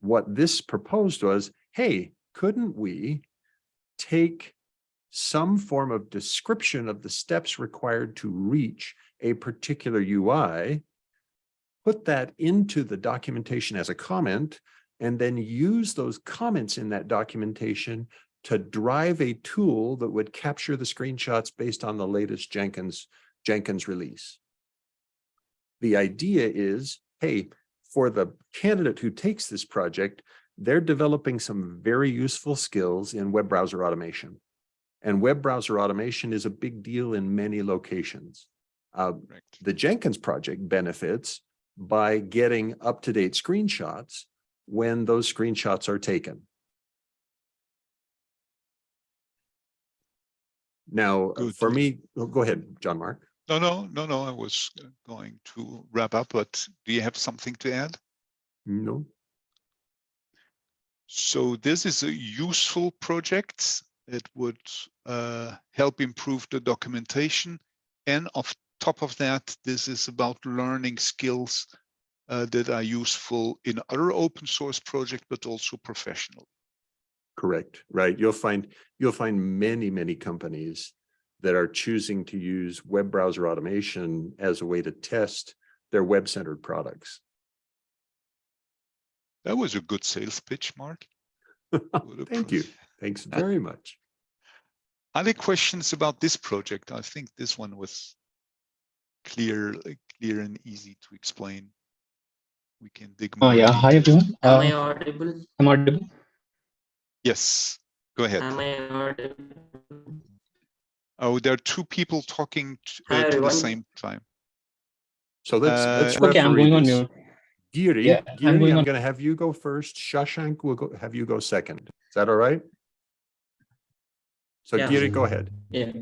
What this proposed was, hey, couldn't we take some form of description of the steps required to reach a particular UI, put that into the documentation as a comment, and then use those comments in that documentation to drive a tool that would capture the screenshots based on the latest Jenkins, Jenkins release. The idea is, hey, for the candidate who takes this project, they're developing some very useful skills in web browser automation. And web browser automation is a big deal in many locations. Uh, the Jenkins project benefits by getting up-to-date screenshots when those screenshots are taken. Now, Good. for me, oh, go ahead, Jean-Marc. no, no, no, no. I was going to wrap up, but do you have something to add? No. So this is a useful project. It would uh, help improve the documentation. And of top of that, this is about learning skills uh, that are useful in other open source projects, but also professional. Correct, right. You'll find you'll find many, many companies that are choosing to use web browser automation as a way to test their web-centered products. That was a good sales pitch, Mark. Thank you. Thanks very much. Other questions about this project? I think this one was clear, clear and easy to explain. We can dig Oh more. yeah, hi everyone. Am I Uh, audible? I'm audible. Yes, go ahead. Am I audible? Oh, there are two people talking t- Hi, uh, to the same time. So let's, let's Uh, Okay, I'm going on this. mute. Giri, Yeah, I'm going I'm on- gonna have you go first. Shashank will go, have you go second. Is that all right? So Yeah. Giri, go ahead. Yeah.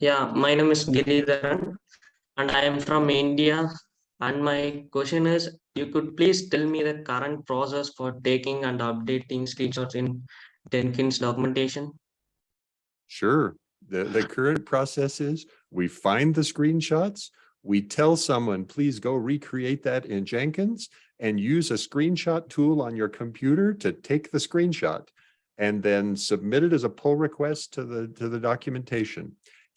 Yeah, my name is Giridharan and I am from India. And my question is, you could please tell me the current process for taking and updating screenshots in Jenkins documentation? Sure. The, the current process is we find the screenshots. We tell someone, please go recreate that in Jenkins and use a screenshot tool on your computer to take the screenshot and then submit it as a pull request to the, to the documentation.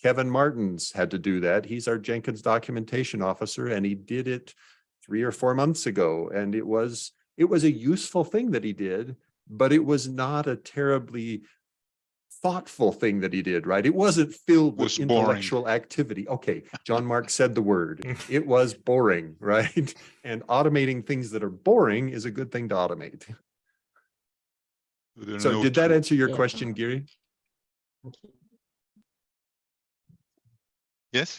Kevin Martens had to do that. He's our Jenkins documentation officer and he did it three or four months ago. And it was, it was a useful thing that he did, but it was not a terribly thoughtful thing that he did, right? It wasn't filled Was with boring. intellectual activity. Okay, Jean-Marc said the word. It was boring, right? And automating things that are boring is a good thing to automate. So no did that answer your Yeah. question, Giri? Yes,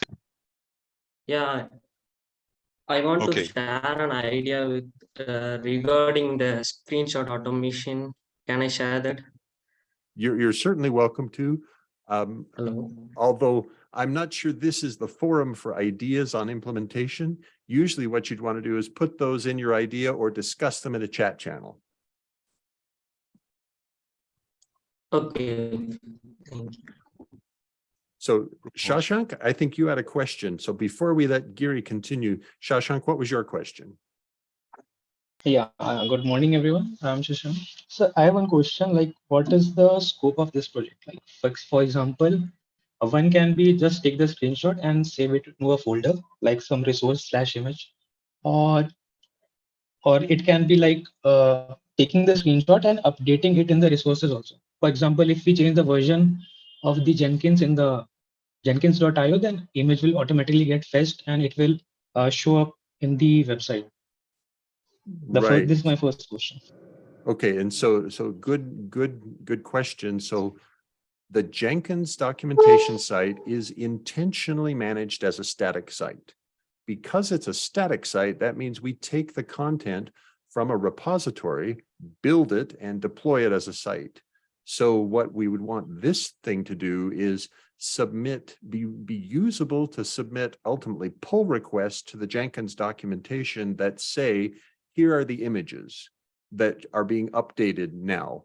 Yeah, I want Okay. to share an idea with uh, regarding the screenshot automation. Can I share that? You're, you're certainly welcome to. Um, Hello. although I'm not sure this is the forum for ideas on implementation. Usually what you'd want to do is put those in your idea or discuss them in a chat channel. Okay. Thank you. So Shashank, I think you had a question. So before we let Giri continue, Shashank, what was your question? Yeah, uh, good morning, everyone. I'm Shashank. So I have one question, like what is the scope of this project? Like for, for example, uh, one can be just take the screenshot and save it to a folder, like some resource slash image, or or it can be like uh, taking the screenshot and updating it in the resources also. For example, if we change the version of the Jenkins in the Jenkins.io, then image will automatically get fetched and it will uh, show up in the website. The Right. this is my first question. Okay, and so, so good, good, good question. So the Jenkins documentation site is intentionally managed as a static site. Because it's a static site, that means we take the content from a repository, build it and deploy it as a site. So what we would want this thing to do is submit, be, be usable to submit ultimately pull requests to the Jenkins documentation that say, here are the images that are being updated now.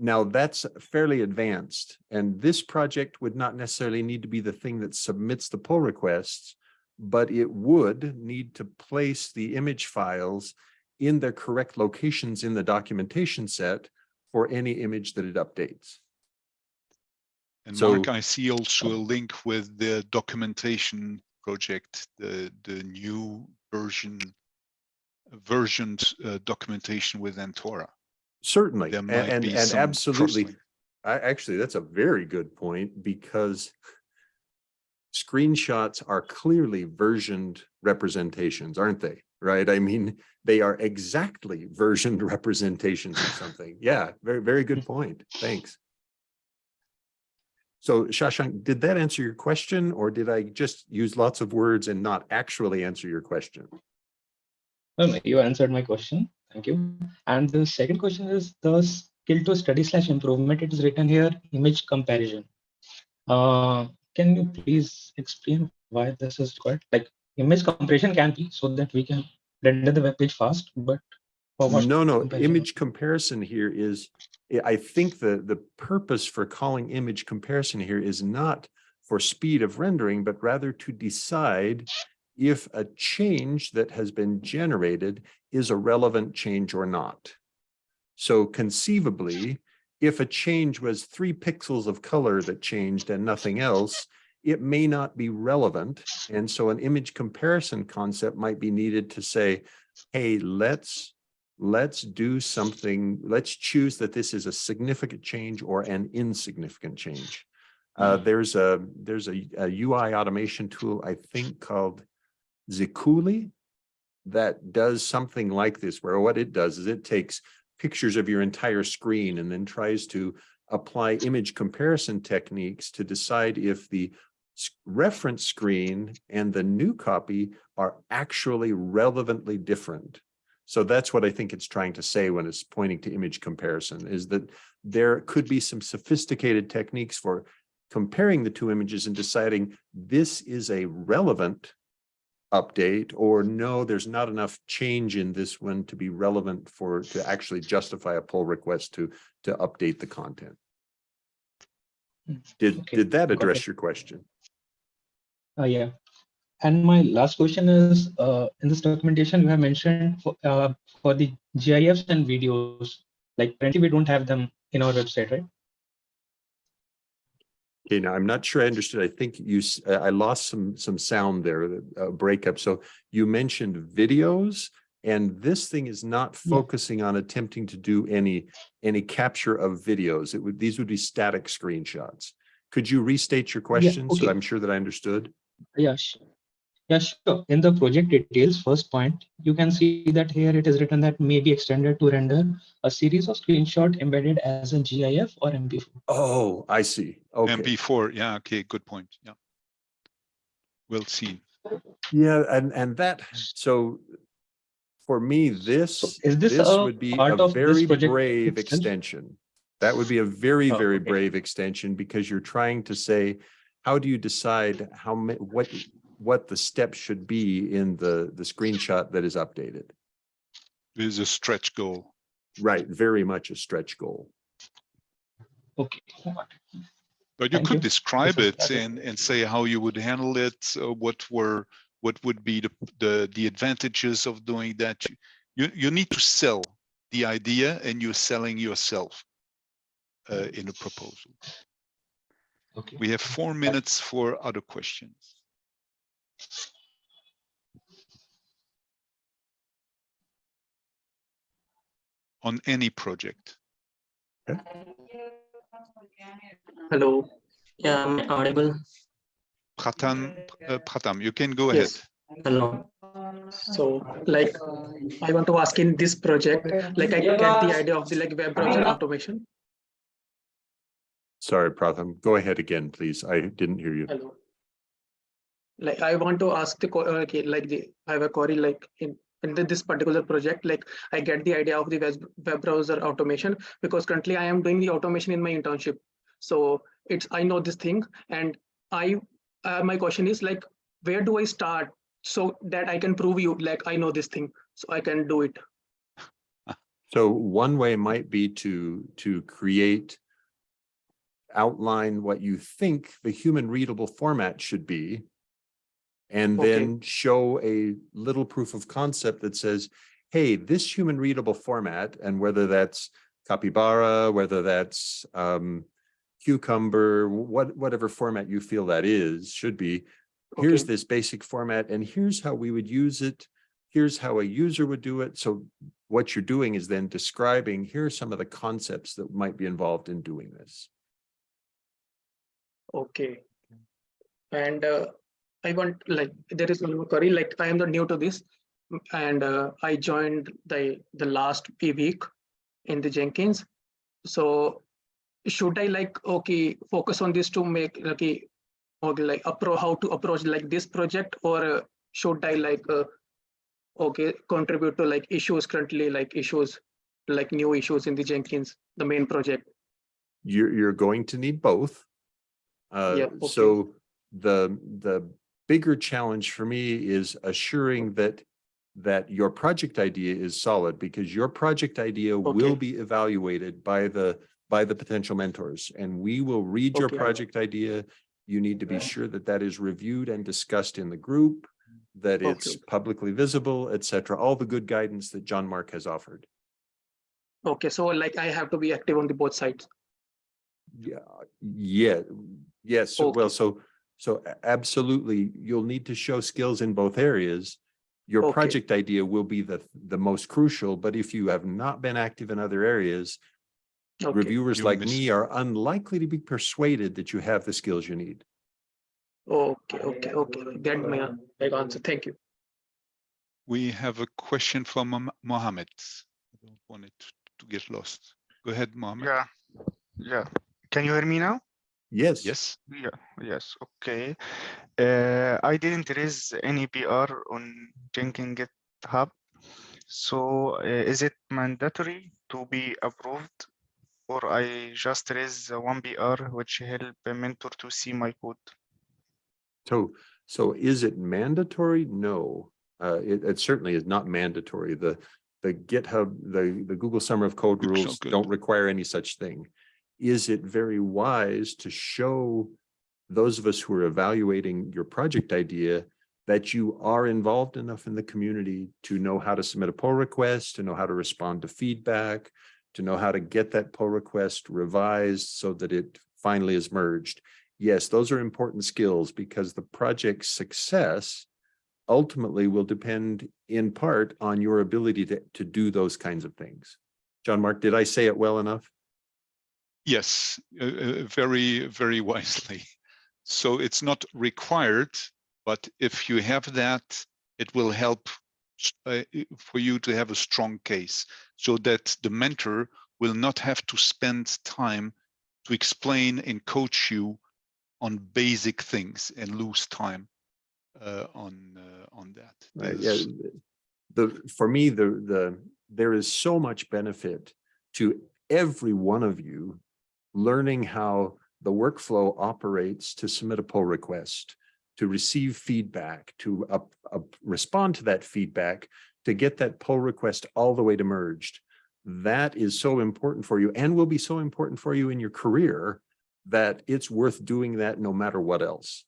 Now that's fairly advanced and this project would not necessarily need to be the thing that submits the pull requests, but it would need to place the image files in their correct locations in the documentation set for any image that it updates. and So- Mark, I see also a link with the documentation project, the, the new version, versioned uh, documentation with Antora. Certainly, and, and some absolutely. I, actually, that's a very good point because screenshots are clearly versioned representations, aren't they? Right? I mean, they are exactly versioned representations of something. Yeah, very, very good point. Thanks. So Shashank, did that answer your question or did I just use lots of words and not actually answer your question? You answered my question. Thank you. And the second question is the skill to study slash improvement. It is written here, image comparison. Uh, can you please explain why this is required? Like image comparison can be so that we can render the web page fast, but for? No, no, comparison? image comparison here is, I- I think the, the purpose for calling image comparison here is not for speed of rendering, but rather to decide if a change that has been generated is a relevant change or not. So conceivably, if a change was three pixels of color that changed and nothing else, it may not be relevant. And so an image comparison concept might be needed to say, hey, let's let's do something, let's choose that this is a significant change or an insignificant change. Uh, there's a, there's a, a UI automation tool, I think called Sikuli that does something like this, where what it does is it takes pictures of your entire screen and then tries to apply image comparison techniques to decide if the reference screen and the new copy are actually relevantly different. So that's what I think it's trying to say when it's pointing to image comparison is that there could be some sophisticated techniques for comparing the two images and deciding this is a relevant update or no, there's not enough change in this one to be relevant for to actually justify a pull request to to update the content. Hmm. Did Okay, did that address it. your question? Uh, yeah. And my last question is, uh, in this documentation, you have mentioned for, uh, for the GIFs and videos, like currently we don't have them in our website, right? Okay, now I'm not sure I understood. I think you, uh, I lost some, some sound there, the uh, breakup. So you mentioned videos and this thing is not Yeah. focusing on attempting to do any, any capture of videos. It would, these would be static screenshots. Could you restate your question so okay. I'm sure that I understood? Yeah, sh- Yeah, sure. In the project details, first point, you can see that here it is written that may be extended to render a series of screenshot embedded as a GIF or MP4. Oh, I see. Okay. MP4, yeah, okay, good point, yeah. We'll see. Yeah, and, and that, so for me, this, is this this a would be part a of this very project brave extension? extension. That would be a very, Oh, very okay. brave extension because you're trying to say, how do you decide how ma- what, what the steps should be in the, the screenshot that is updated? It is a stretch goal. Right, very much a stretch goal. Okay. But you Thank could you. describe it and, and say how you would handle it, uh, what were, what would be the, the, the advantages of doing that. You- You, you need to sell the idea and you're selling yourself uh, in a proposal. Okay. We have four minutes for other questions. On any project. Hello. Yeah, I'm audible? Pratham, uh, Pratham, you can go ahead. Hello. So like, I want to ask in this project, like I get the idea of the like web browser automation. Sorry, Pratham, go ahead again, please. I didn't hear you. Hello. Like I want to ask the, uh, okay, like the, I have a query like in, in this particular project, like I get the idea of the web, web browser automation because currently I am doing the automation in my internship. So it's, I know this thing and I, uh, my question is like, where do I start? So that I can prove you, like, I know this thing, so I can do it. So one way might be to, to create, outline what you think the human readable format should be. And Okay. then show a little proof of concept that says, hey, this human readable format, and whether that's Capybara, whether that's um, Cucumber, what, whatever format you feel that is, should be, here's this basic format, and here's how we would use it. Here's how a user would do it. So what you're doing is then describing, here are some of the concepts that might be involved in doing this. Okay. And uh, I want like there is one more query like I am not new to this and uh, I joined the the last week in the Jenkins. So should I like okay focus on this to make like okay like appro how to approach like this project or uh, should I like uh, okay contribute to like issues currently like issues like new issues in the Jenkins the main project. You're, you're going to need both. Uh, Yeah, okay. so the, the bigger challenge for me is assuring that, that your project idea is solid because your project idea will be evaluated by the, by the potential mentors and we will read your project idea. You need to be sure that that is reviewed and discussed in the group, that it's publicly visible, etc all the good guidance that Jean-Marc has offered. Okay, so like I have to be active on the both sides. Yeah, yeah, yes, so well, so, so a- absolutely, you'll need to show skills in both areas. Your Okay. project idea will be the, the most crucial, but if you have not been active in other areas, Okay. reviewers You like miss- me are unlikely to be persuaded that you have the skills you need. Okay, okay, okay. Get my uh, big answer. Thank you. We have a question from Mo- Mohammed. I don't want it to get lost. Go ahead, Mohammed. Yeah, yeah. Can you hear me now? Yes. Yes. Yeah, yes, okay. Uh, I didn't raise any PR on Jenkins GitHub. So uh, is it mandatory to be approved? Or I just raise one PR which help a mentor to see my code? So, so is it mandatory? No, uh, it, it certainly is not mandatory. The, the GitHub, the, the Google Summer of Code rules don't require any such thing. Is it very wise to show those of us who are evaluating your project idea that you are involved enough in the community to know how to submit a pull request, to know how to respond to feedback, to know how to get that pull request revised so that it finally is merged? yes, those are important skills because the project's success ultimately will depend in part on your ability to, to do those kinds of things. Jean-Marc, did I say it well enough? Yes, uh, uh, very, very wisely. So it's not required, But if you have that, it will help uh, for you to have a strong case so that the mentor will not have to spend time to explain and coach you on basic things and lose time uh, on uh, on that. Right, yeah, the, for me, the, the, there is so much benefit to every one of you learning how the workflow operates to submit a pull request, to receive feedback, to up, up, respond to that feedback, to get that pull request all the way to merged. That is so important for you and will be so important for you in your career that it's worth doing that no matter what else.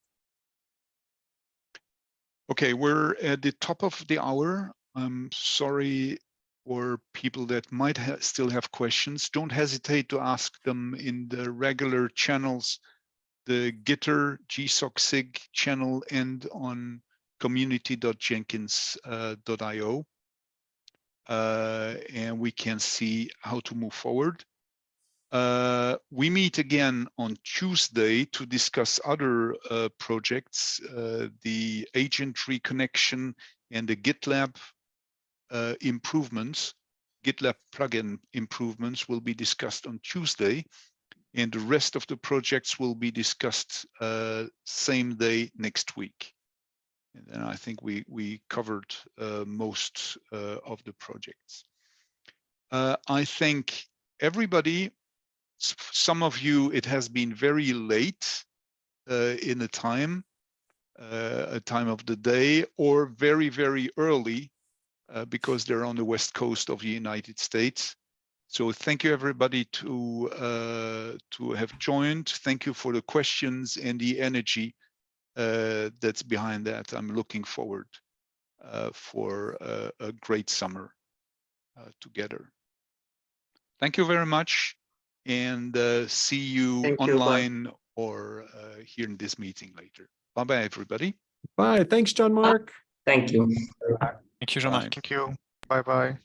Okay, we're at the top of the hour. I'm sorry for people that might ha still have questions. Don't hesitate to ask them in the regular channels, the Gitter GSOC SIG channel and on community.jenkins.io. Uh, and we can see how to move forward. Uh, we meet again on Tuesday to discuss other uh, projects, uh, the agent reconnection and the GitLab uh, improvements. GitLab plugin improvements will be discussed on Tuesday, and the rest of the projects will be discussed uh, same day next week. And then I think we we covered uh, most uh, of the projects. Uh, I thank everybody some of you, it has been very late uh, in the time, a time of the day, or very, very early uh, because they're on the west coast of the United States. So thank you everybody to uh, to have joined. Thank you for the questions and the energy uh, that's behind that. I'm looking forward uh, for a, a great summer uh, together. Thank you very much and uh, see you Thank you, online or uh, here in this meeting later. Bye bye, everybody. Bye. Thanks, Jean-Marc. Thank you. Thank you, Jean-Marc. Thank you. Bye bye.